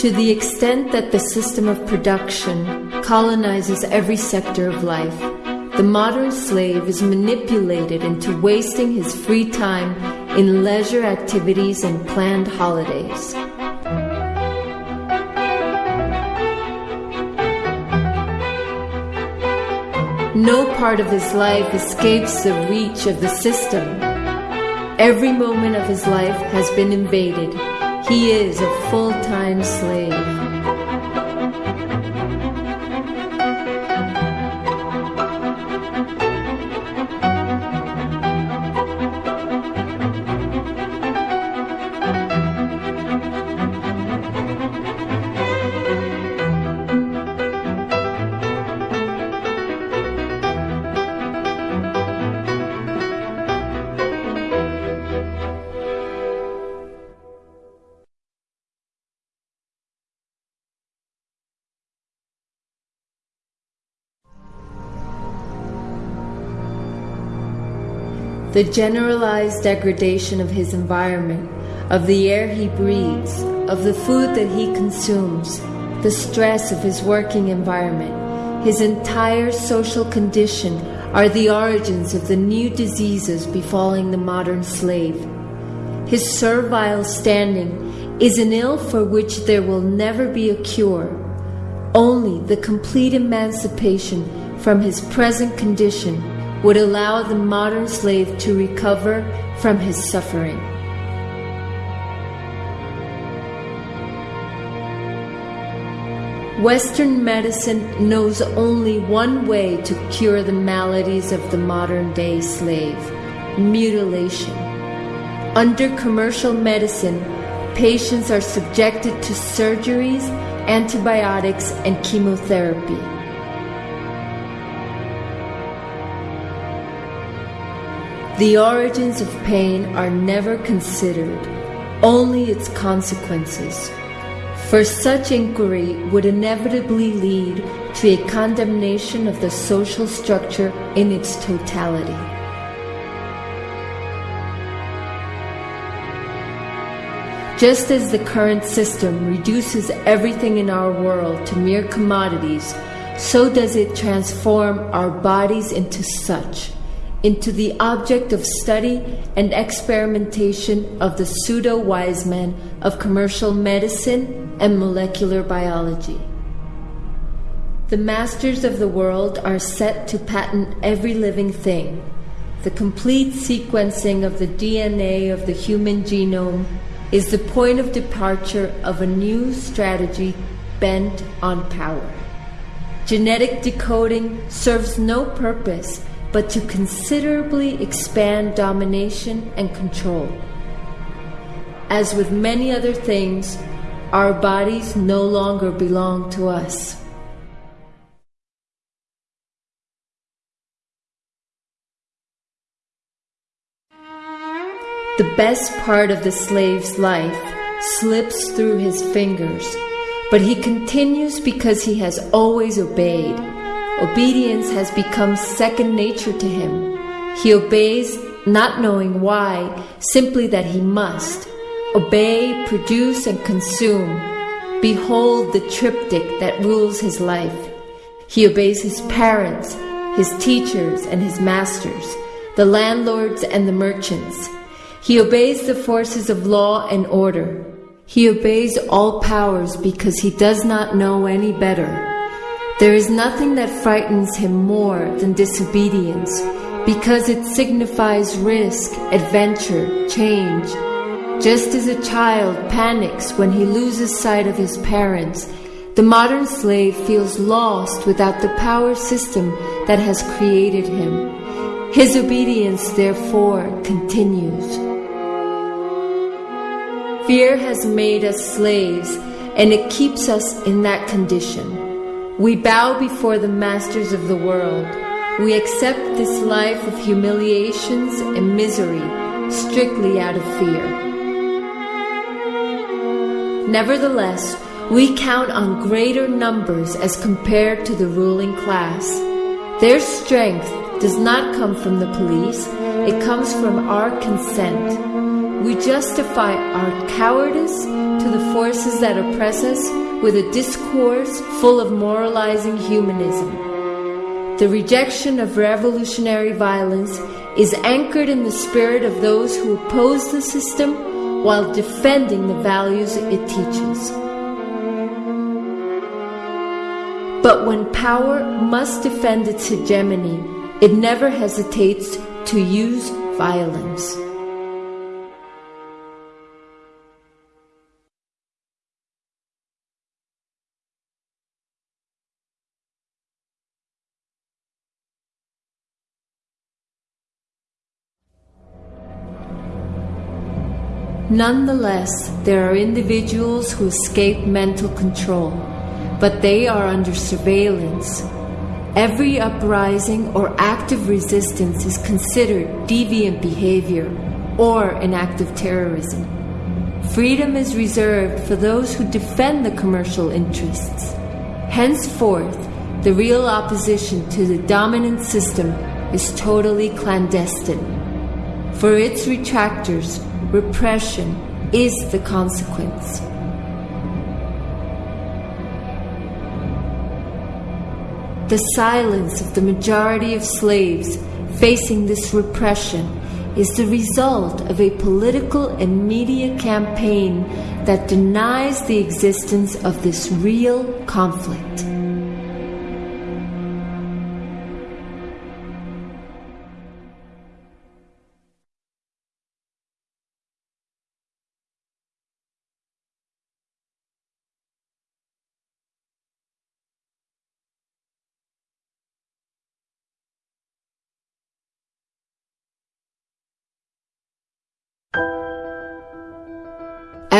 To the extent that the system of production colonizes every sector of life, the modern slave is manipulated into wasting his free time in leisure activities and planned holidays. No part of his life escapes the reach of the system. Every moment of his life has been invaded. He is a full time slave. The generalized degradation of his environment, of the air he breathes, of the food that he consumes, the stress of his working environment, his entire social condition are the origins of the new diseases befalling the modern slave. His servile standing is an ill for which there will never be a cure. Only the complete emancipation from his present condition would allow the modern slave to recover from his suffering. Western medicine knows only one way to cure the maladies of the modern day slave mutilation. Under commercial medicine, patients are subjected to surgeries, antibiotics, and chemotherapy. The origins of pain are never considered, only its consequences. For such inquiry would inevitably lead to a condemnation of the social structure in its totality. Just as the current system reduces everything in our world to mere commodities, so does it transform our bodies into such into the object of study and experimentation of the pseudo wise men of commercial medicine and molecular biology. The masters of the world are set to patent every living thing. The complete sequencing of the DNA of the human genome is the point of departure of a new strategy bent on power. Genetic decoding serves no purpose but to considerably expand domination and control. As with many other things, our bodies no longer belong to us. The best part of the slave's life slips through his fingers, but he continues because he has always obeyed Obedience has become second nature to him. He obeys not knowing why, simply that he must. Obey, produce, and consume. Behold the triptych that rules his life. He obeys his parents, his teachers, and his masters, the landlords and the merchants. He obeys the forces of law and order. He obeys all powers because he does not know any better. There is nothing that frightens him more than disobedience, because it signifies risk, adventure, change. Just as a child panics when he loses sight of his parents, the modern slave feels lost without the power system that has created him. His obedience, therefore, continues. Fear has made us slaves, and it keeps us in that condition. We bow before the masters of the world. We accept this life of humiliations and misery strictly out of fear. Nevertheless, we count on greater numbers as compared to the ruling class. Their strength does not come from the police, it comes from our consent. we justify our cowardice to the forces that oppress us with a discourse full of moralizing humanism. The rejection of revolutionary violence is anchored in the spirit of those who oppose the system while defending the values it teaches. But when power must defend its hegemony, it never hesitates to use violence. Nonetheless, there are individuals who escape mental control, but they are under surveillance. Every uprising or active resistance is considered deviant behavior or an act of terrorism. Freedom is reserved for those who defend the commercial interests. Henceforth, the real opposition to the dominant system is totally clandestine. For its retractors, repression is the consequence. The silence of the majority of slaves facing this repression is the result of a political and media campaign that denies the existence of this real conflict.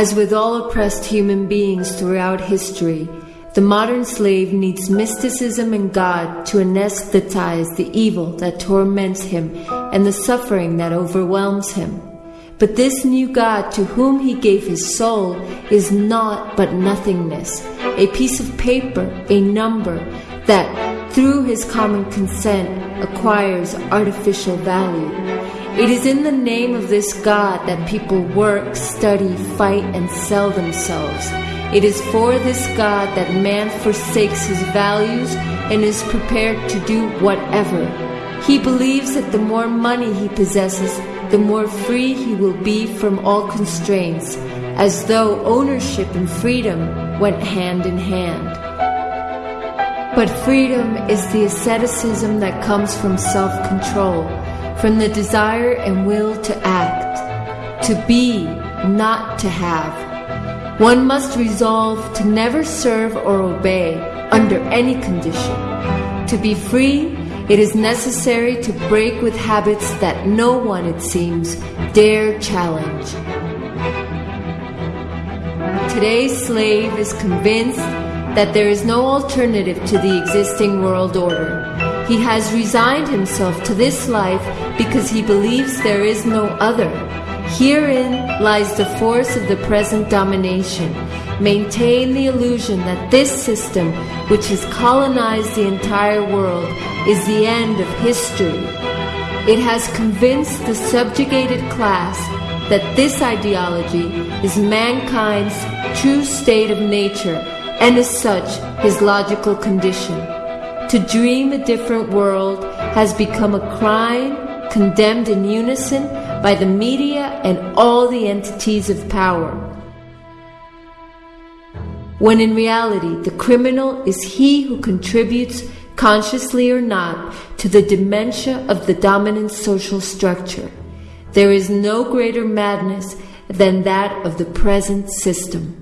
As with all oppressed human beings throughout history, the modern slave needs mysticism and God to anesthetize the evil that torments him and the suffering that overwhelms him. But this new God to whom he gave his soul is naught but nothingness, a piece of paper, a number that, through his common consent, acquires artificial value. It is in the name of this God that people work, study, fight, and sell themselves. It is for this God that man forsakes his values and is prepared to do whatever. He believes that the more money he possesses, the more free he will be from all constraints, as though ownership and freedom went hand in hand. But freedom is the asceticism that comes from self control from the desire and will to act, to be, not to have. One must resolve to never serve or obey under any condition. To be free, it is necessary to break with habits that no one, it seems, dare challenge. Today's slave is convinced that there is no alternative to the existing world order he has resigned himself to this life because he believes there is no other. Herein lies the force of the present domination. Maintain the illusion that this system, which has colonized the entire world, is the end of history. It has convinced the subjugated class that this ideology is mankind's true state of nature and as such his logical condition. To dream a different world has become a crime condemned in unison by the media and all the entities of power. When in reality, the criminal is he who contributes, consciously or not, to the dementia of the dominant social structure. There is no greater madness than that of the present system.